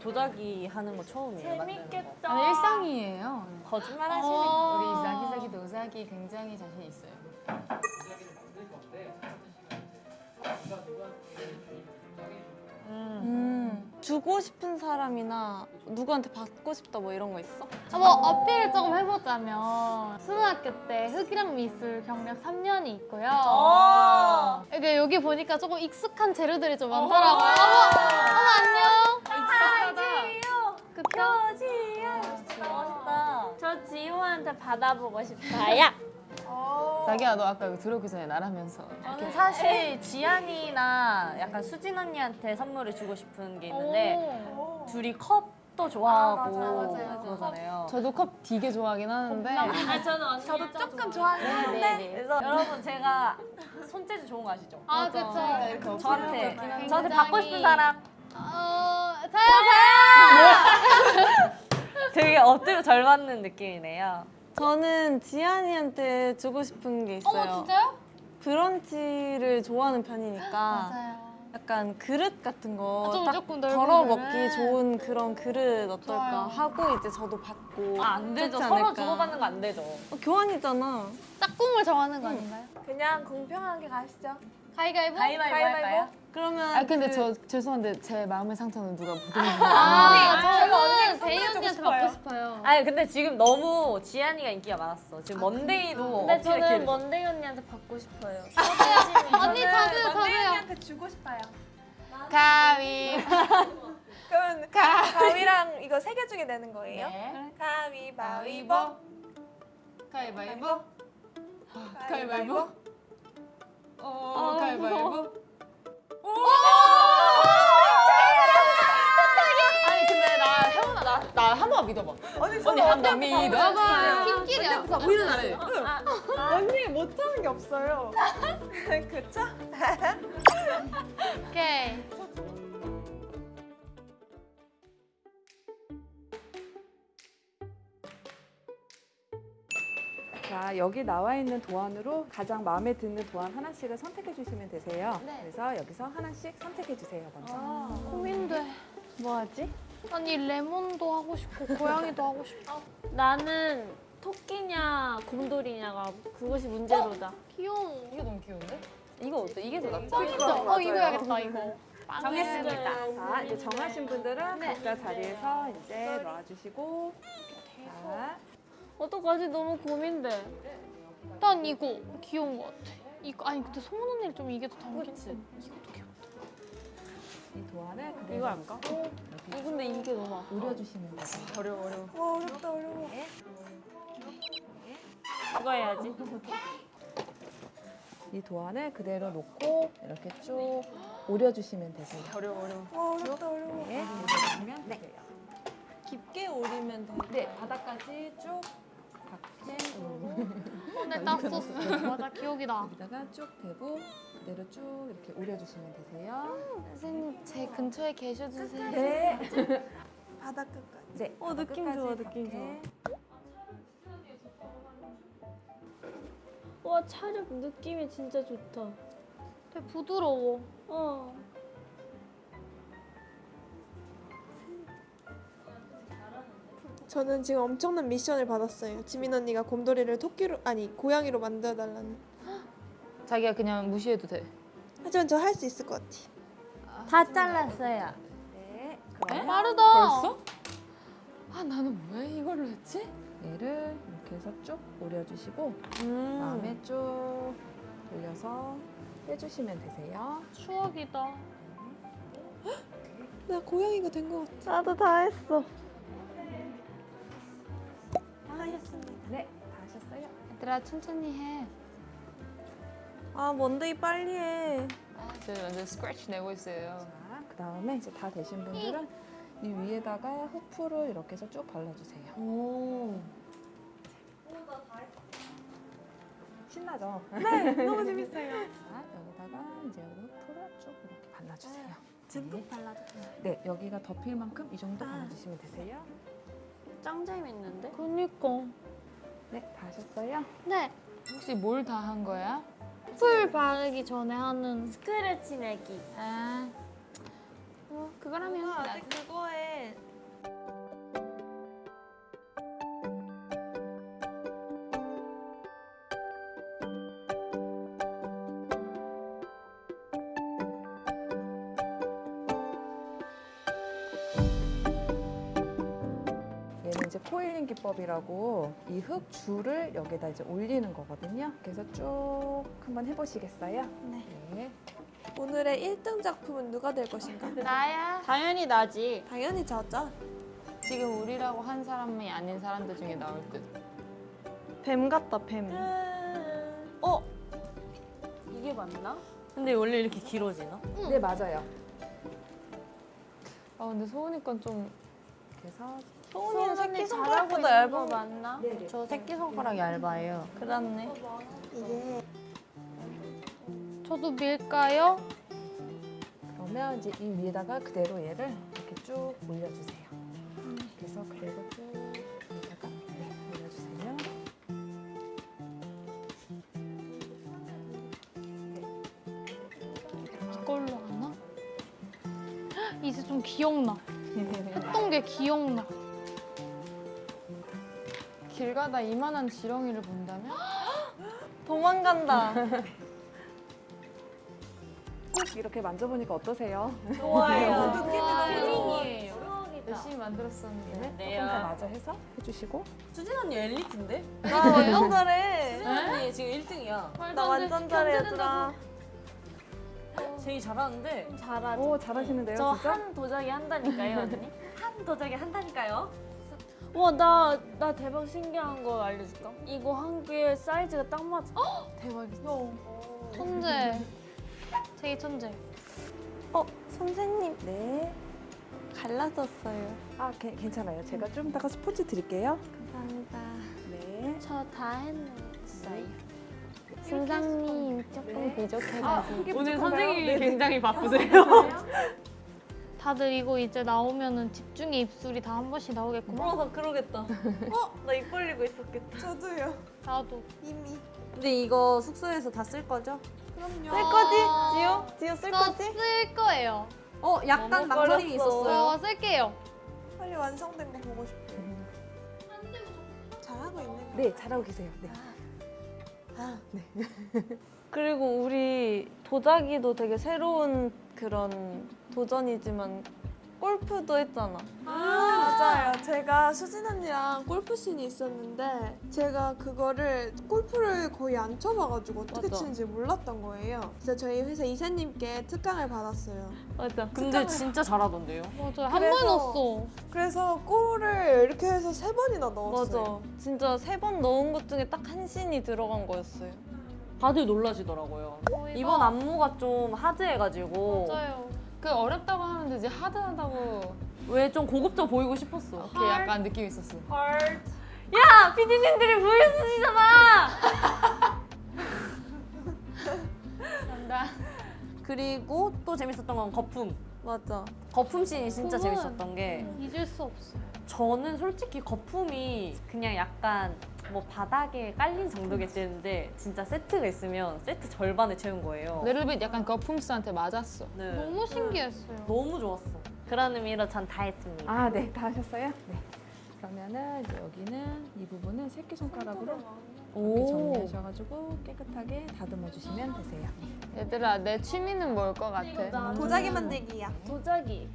도자기 하는 거 처음이에요. 재밌겠다. 아니, 일상이에요 거짓말 하시네. 우리 자기자기 도자기 굉장히 자신 있어요 음, 주고 싶은 사람이나 누구한테 받고 싶다 뭐 이런 거 있어? 아, 뭐 어필을 조금 해보자면 초등학교 때 흑이랑 미술 경력 3년이 있고요. 어. 이게 여기 보니까 조금 익숙한 재료들이 좀 많더라고요. 어머, 어머 안녕. 그쵸? 멋있다. 저 지호한테 받아보고 싶어요. 자기야 너 아까 이거 들어오기 전에 나라면서 저는 사실 지안이나 약간 수진 언니한테 선물을 주고 싶은 게 있는데 오. 둘이 컵도 좋아하고 아, 맞아요, 맞아요. 그러잖아요. 저도 컵 되게 좋아하긴 하는데 아, 저는 저도 조금 좋아하긴 네, 한데. 네, 네. 그래서 여러분 제가 손재주 좋은 거 아시죠? 아, 그쵸. 저한테 저한테 받고 싶은 사람 어, 저요, 되게 엎드려 절 받는 느낌이네요. 저는 지안이한테 주고 싶은 게. 있어요. 어머, 진짜요? 브런치를 좋아하는 편이니까 맞아요. 약간 그릇 같은 거 아, 좀딱 덜어. 먹기 좋은 그런 그릇 어떨까 좋아요. 하고 이제 저도 받고 아, 안 되죠. 서로. 주고받는 거 안 되죠. 어, 교환이잖아. 짝꿍을 정하는 거 아닌가요? 그냥 공평하게 가시죠. 가위가위보? 가위바위보 할까요? 그러면 아 근데 그- 저 죄송한데 제 마음의 상처는 누가 보듬는 아, 제가 언니에게 저는 대희 선물해주고 언니한테. 받고 싶어요. 아니 근데 지금 너무 지안이가 인기가 많았어. 지금 먼데이도 근데 저는 먼데이 언니한테 받고 싶어요. 언니 저도요, 저도요. 언니한테 주고 싶어요. 가위 그러면 가위랑 이거 세 개 중에 내는 거예요? 네. 가위바위보. 가위바위보 가위바위보 어 가위바위보 언니 언니 한번 믿어봐 팀끼리 하자. 우리는 잘해 언니 못하는 게 없어요. 그쵸? 오케이. 자, 여기 나와 있는 도안으로 가장 마음에 드는 도안 하나씩을 선택해 주시면 되세요. 그래서 여기서 하나씩 선택해 주세요, 먼저. 고민돼. 뭐 하지? 아니 레몬도 하고 싶고 고양이도 하고 싶고. 나는 토끼냐 곰돌이냐가 그것이 문제로다. 귀여워. 이게 너무 귀여운데? 이거 어때? 이게 더 낫지? 어 이거 해야겠다 이거. 정했습니다. 자, 이제 정하신 분들은 각자 자리에서 이제 놔주시고 자, 어떡하지? 너무 고민돼. 난 이거 귀여운 것 같아. 이거 아니 근데 소문 언니를 좀 이게 더 닮긴 귀엽다. 이 도안을 그대로 이거 할까? 여기 근데 이게 너무 아파. 오려주시면 돼요. 어려워 어려워. 와 어렵다 어려워. 그거 해야지. 이 도안을 그대로 놓고 이렇게 쭉 오려주시면 되세요. 어려워 어려워. 와 어렵다 어려워. 네, 오려주시면 되세요. 깊게 오리면 돼. 네, 바닥까지 쭉 박힌 오늘 땄었어. 맞아 기억이다. 여기다가 쭉 대고 그대로 쭉 이렇게 오려주시면 되세요. 선생님 제 근처에 계셔주세요. 네. 바닥 끝까지. 네. 어, 느낌 좋아, 느낌 이렇게. 와 차력 느낌이 진짜 좋다. 되게 부드러워. 어. 저는 지금 엄청난 미션을 받았어요. 지민 언니가 곰돌이를 토끼로 아니 고양이로 만들어 달라는. 자기가 그냥 무시해도 돼 하지만 저 할 수 있을 것 같아. 다 잘랐어요. 네. 빠르다. 벌써? 아 나는 왜 이걸로 했지? 얘를 이렇게 해서 쭉 오려주시고 음. 다음에 쭉 돌려서 빼주시면 되세요. 추억이다. 나 고양이가 된 것 같아. 나도 다 했어. 네, 다 하셨어요? 얘들아 천천히 해. 아 먼데이 빨리 해. 저 완전 스크래치 내고 있어요 자, 그 다음에 이제 다 되신 분들은 이 위에다가 흑풀을 이렇게 해서 쭉 발라주세요. 오. 신나죠? 네, 너무 재밌어요. 자, 여기다가 이제 흑풀을 쭉 이렇게 발라주세요. 듬뿍 발라줘. 네, 여기가 덮일 만큼 이 정도 발라주시면 되세요. 짱 재밌는데? 그니까. 네, 다 하셨어요? 네. 혹시 뭘 다 한 거야? 풀 바르기 전에 하는 스크래치 내기. 아, 뭐 그걸 하면 아직 그거에 이제 코일링 기법이라고 이 흙 줄을 여기다 이제 올리는 거거든요. 그래서 쭉 한번 해보시겠어요? 네. 네. 오늘의 1등 작품은 누가 될 것인가? 나야. 당연히 나지. 당연히 저죠. 지금 우리라고 한 사람이 아닌 사람들 중에 나올 듯. 뱀 같다 뱀. 어? 이게 맞나? 근데 원래 이렇게 길어지나? 네, 맞아요. 아 근데 소은이 건좀 그래서 소은이는 새끼 잘하고 손가락보다 있는 얇은 거거 맞나? 네네. 저 새끼손가락 얇아요. 그렇네. 이게 저도 밀까요? 그러면 이제 이 위에다가 그대로 얘를 이렇게 쭉 올려주세요. 그래서 그리고 쭉 여기다가 네, 올려주세요. 이걸로 하나? 헉, 이제 좀 기억나. 했던 게 기억나. 길 가다 이만한 지렁이를 본다면 도망간다. 꼭 이렇게 만져보니까 어떠세요? 좋아요. 혜진이에요. 열심히 만들었었는데. 네, 조금 더 마저 해서 해주시고 수진 언니 엘리트인데? 나 완전 잘해. 수진 언니 지금 1등이야. 나 완전 잘해 얘들아. 제일 잘하는데 잘하지. 오 잘하시는데요, 저? 한 도자기 한다니까요, 언니? 한 도자기 한다니까요? 와, 나, 나 대박 신기한 거 알려줄까? 이거 한개 사이즈가 딱 맞아. 대박이다. 천재. 되게 천재. 어, 선생님. 네. 갈라졌어요. 아 게- 괜찮아요. 제가 좀 이따가 스포츠 드릴게요. 감사합니다. 네. 저 다 했어요. 선생님 조금 부족해가지고. 아, 오늘? 선생님이 네, 네. 굉장히 바쁘세요. 다들 이거 이제 나오면은 집중의 입술이 다 한 번씩 나오겠구만. 물어서 그러겠다. 어? 나 입 벌리고 있었겠다. 저도요. 나도. 이미. 근데 이거 숙소에서 다 쓸 거죠? 그럼요. 쓸 거지? 지효? 지효 쓸저 거지? 쓸 거예요. 어, 약간 망설임이. 있었어요. 저 쓸게요. 빨리 완성된 거 보고 싶어요. 잘하고 있는 거. 네, 잘하고 계세요. 네. 그리고 우리 도자기도 되게 새로운 그런 도전이지만 골프도 했잖아. 맞아요. 제가 수진 언니랑 골프 씬이 있었는데 제가 그거를 골프를 거의 안 쳐봐가지고 어떻게 맞아. 치는지 몰랐던 거예요. 그래서 저희 회사 이사님께 특강을 받았어요. 맞아. 근데 진짜 잘하던데요? 맞아요. 한 그래서- 번 넣었어. 그래서 골을 이렇게 해서 세 번이나 넣었어요. 맞아. 진짜 세 번 넣은 것 중에 딱 한 씬이 들어간 거였어요. 다들 놀라시더라고요. 이번 안무가 좀 하드해가지고 맞아요. 그 어렵다고 하는데 이제 하드하다고 왜 좀 고급져 보이고 싶었어. 이렇게 약간 느낌이 있었어. 야! 피디님들이 보여주시잖아! 간다. 그리고 또 재밌었던 건 거품. 맞아. 거품 씬이 진짜 재밌었던 게 잊을 수 없어요. 저는 솔직히 거품이 그냥 약간 뭐 바닥에 깔린 정도겠는데 진짜 세트가 있으면 세트 절반을 채운 거예요. 레르빗 약간 거품스한테 맞았어. 네. 너무 신기했어요. 너무 좋았어. 그런 의미로 전 다 했습니다. 아, 네, 다 하셨어요? 네. 그러면은 이제 여기는 이 부분은 새끼 손가락으로 이렇게 정리하셔가지고 깨끗하게 다듬어 주시면 되세요. 얘들아 내 취미는 뭘 것 같아? 도자기 만들기야. 도자기.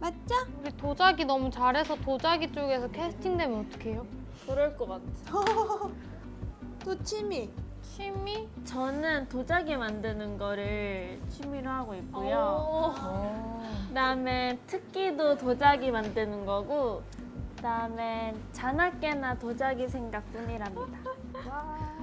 맞죠? 우리 도자기 너무 잘해서 도자기 쪽에서 캐스팅되면 어떡해요? 그럴 것 같아. 또 취미. 취미? 저는 도자기 만드는 거를 취미로 하고 있고요. 어. 그다음에 특기도 도자기 만드는 거고 그다음에 자나깨나 도자기 생각뿐이랍니다.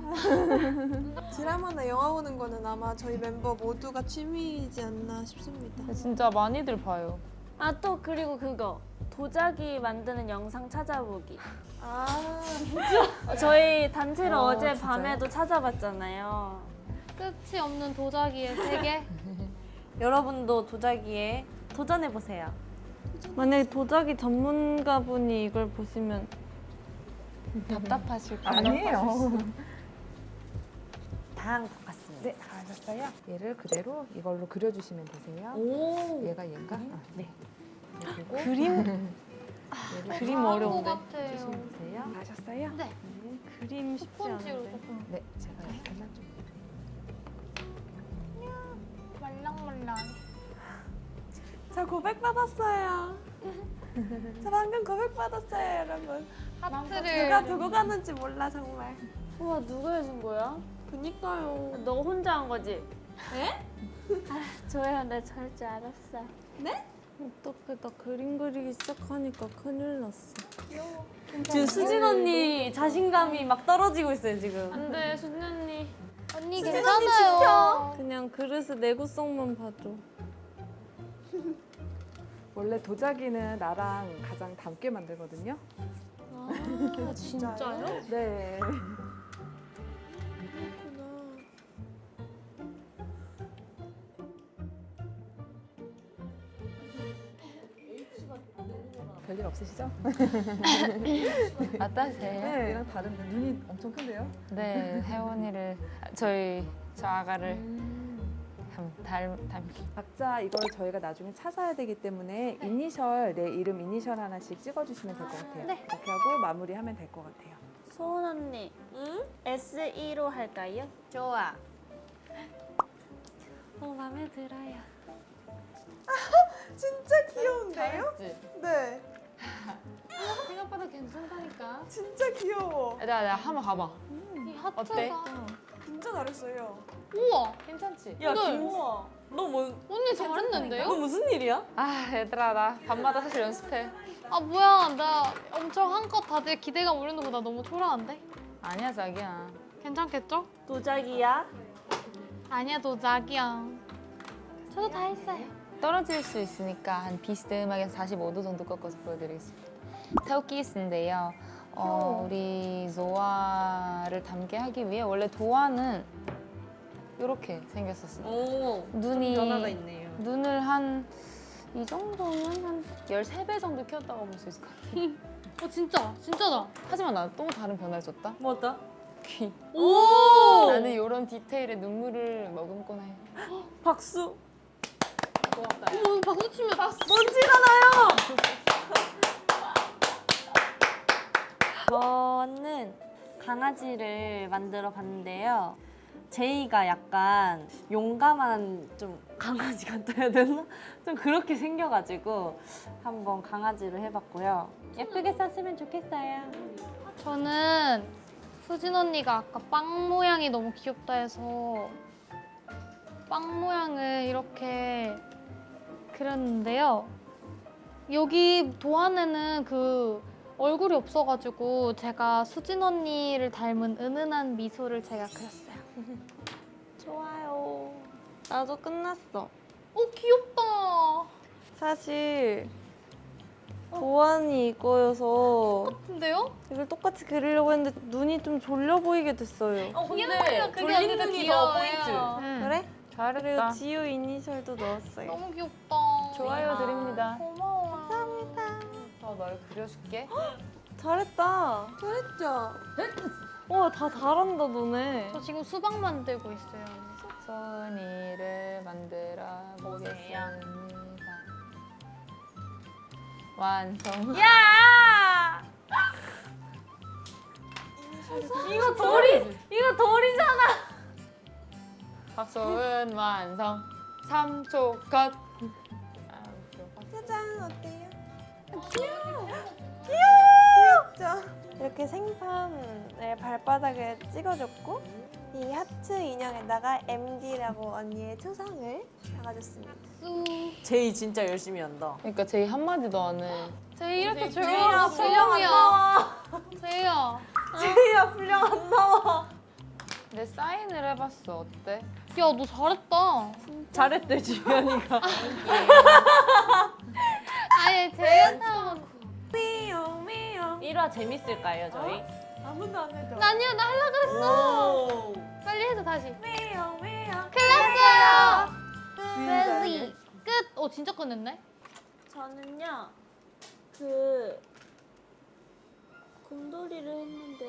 드라마나 영화 보는 거는 아마 저희 멤버 모두가 취미이지 않나 싶습니다. 진짜 많이들 봐요. 아 또 그리고 그거 도자기 만드는 영상 찾아보기. 아, 저희 단체로 어, 어, 제? 밤에도 찾아봤잖아요. 끝이 없는 도자기의 세계? 여러분도 도자기에 도전해 보세요. 만약에 도자기 전문가분이 이걸 보시면 답답하실 거예요. 아니에요. 같습니다. 네, 다 하셨어요? 얘를 그대로 이걸로 그려주시면 되세요. 오. 얘가 얘인가? 아, 네. 그리고 그림 그림 것 어려운데. 같아요. 주시면 되세요. 다 하셨어요? 네. 그림 쉽지 스펀지로 않은데. 조금 네, 제가 약간만 좀. 말랑말랑. 저 고백 받았어요. 저 방금 고백 받았어요, 여러분. 하트를 누가 두고 가는지 몰라 정말. 우와 누가 해준 거야? 그니까요. 너 혼자 한 거지? 에? 아, 조야 나잘줄 알았어. 네? 어떡해 나 그림 그리기 시작하니까 큰일 났어. 지금 수진 언니 자신감이 막 떨어지고 있어요 지금. 안돼 수진 언니. 언니 수진 괜찮아요. 그냥 그릇의 내구성만 봐줘. 원래 도자기는 나랑 가장 닮게 만들거든요. 아, 진짜요? 네. 별일 없으시죠? 어떠세요? 네, 얘랑 다른데 눈이 엄청 큰데요? 네, 혜원이를 저희 저 아가를 닮, 닮, 닮. 각자 이걸 저희가 나중에 찾아야 되기 때문에 이니셜 내 이름 이니셜 하나씩 찍어주시면 될 것 같아요. 네. 이렇게 하고 마무리하면 될 것 같아요. 소은 언니. 응? SE로 할까요? 좋아. 어 마음에 들어요. 진짜 귀여운데요? 네. 생각보다 괜찮다니까. 진짜 귀여워. 내가 내가 한번 가봐. 이 하트가 어때? 진짜 잘했어요. 우와 괜찮지? 야 네. 김우아. 너 뭐? 언니 잘했는데요? 너 무슨 일이야? 아 얘들아 나 밤마다 사실 연습해. 아 뭐야 나 엄청 한껏 다들 기대감 올리는 거나 너무 초라한데? 아니야 자기야. 괜찮겠죠? 도자기야? 아니야 도자기야 저도 다 했어요 떨어질 수 있으니까 한 비스듬하게 45도 정도 꺾어서 보여드리겠습니다. 테오키스인데요. 어, 우리 조아를 닮게 하기 위해 원래 도아는 이렇게 생겼었어요. 오. 눈이 변화가 있네요. 눈을 한 이 정도면 한 13배 정도 키웠다고 볼 수 있을 것 같아요. 어 진짜 진짜다 하지만 나 또 다른 변화를 줬다. 뭐다? 귀. 오 나는 이런 디테일에 눈물을 머금곤 해. 박수. 고맙다. 야. 어머 박수 치면 박수 저는 강아지를 만들어 봤는데요. 제이가 약간 용감한 좀 강아지 같다 해야 되나? 좀 그렇게 생겨가지고 한번 강아지를 해봤고요. 예쁘게 썼으면 좋겠어요. 저는 수진 언니가 아까 빵 모양이 너무 귀엽다 해서 빵 모양을 이렇게 그렸는데요. 여기 도안에는 그 얼굴이 없어가지고 제가 수진 언니를 닮은 은은한 미소를 제가 그렸어요. 좋아요. 나도 끝났어. 오 귀엽다. 사실 도안이 이거여서 근데요? 이걸 똑같이 그리려고 했는데 눈이 좀 졸려 보이게 됐어요. 어, 귀여워요. 그게 언니가 귀여워요. 그래? 그리고 잘했다. 지우 이니셜도 넣었어요. 너무 귀엽다. 좋아요 드립니다. 고마워. 더널 그려줄게. 잘했다. 잘했죠? 와, 다 잘한다, 너네. 저 지금 수박 만들고 있어요. 소은이를 만들어 보겠습니다. 완성. 야! 이거 돌이 이거 돌이잖아. 박소은 완성. 3초 컷. 귀엽죠? 이렇게 생선을 발바닥에 찍어줬고 이 하트 인형에다가 MD라고 언니의 초상을 박아줬습니다. 쑥. 제이 진짜 열심히 한다. 그러니까 제이 한마디도 안 해. 제 이렇게 제이야 조용한. 나와. 제이야. 제이야 분량 안 나와. 내 사인을 해봤어. 어때? 야, 너 잘했다. 잘했대 주연이가. 아니, 제이한테 미용 미용. 1화 재밌을까요 저희? 아무도 안 해줘. 아니야, 나 하려고 그랬어. 오. 빨리 해줘, 다시. 미용 미용. 클났어요. 레지. 끝. 어, 진짜 끝냈네. 저는요 그 곰돌이를 했는데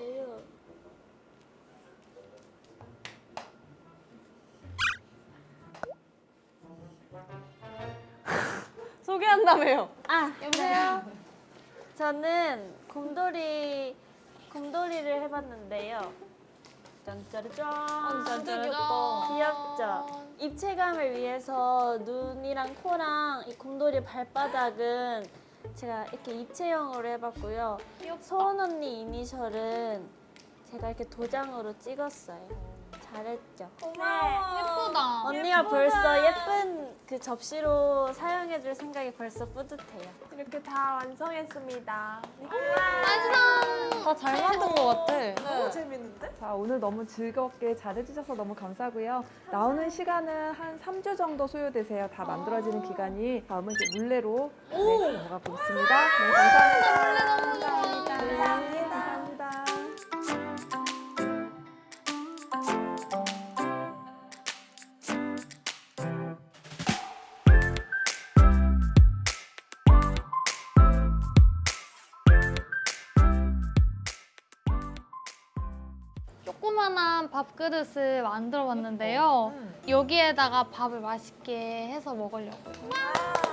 소개한다며요. 아 여보세요. 저는 곰돌이 곰돌이를 해봤는데요. 짠짜르짠. 귀엽다. 귀엽죠. 입체감을 위해서 눈이랑 코랑 이 곰돌이 발바닥은 제가 이렇게 입체형으로 해봤고요. 소원 언니 이니셜은 제가 이렇게 도장으로 찍었어요. 잘했죠. 예쁘다. 언니가 벌써 예쁜 그 접시로 사용해줄 생각이 벌써 뿌듯해요. 이렇게 다 완성했습니다. 다잘 만든 것 같아. 너무 재밌는데? 자, 오늘 너무 즐겁게 잘해주셔서 너무 감사하고요. 나오는 시간은 한 3주 정도 소요되세요. 다 만들어지는 기간이 다음은 이제 물레로 네, 넘어가고 있습니다. 네, 감사합니다. 감사합니다. 네, 감사합니다. 조그만한 밥그릇을 만들어 봤는데요. 여기에다가 밥을 맛있게 해서 먹으려고요.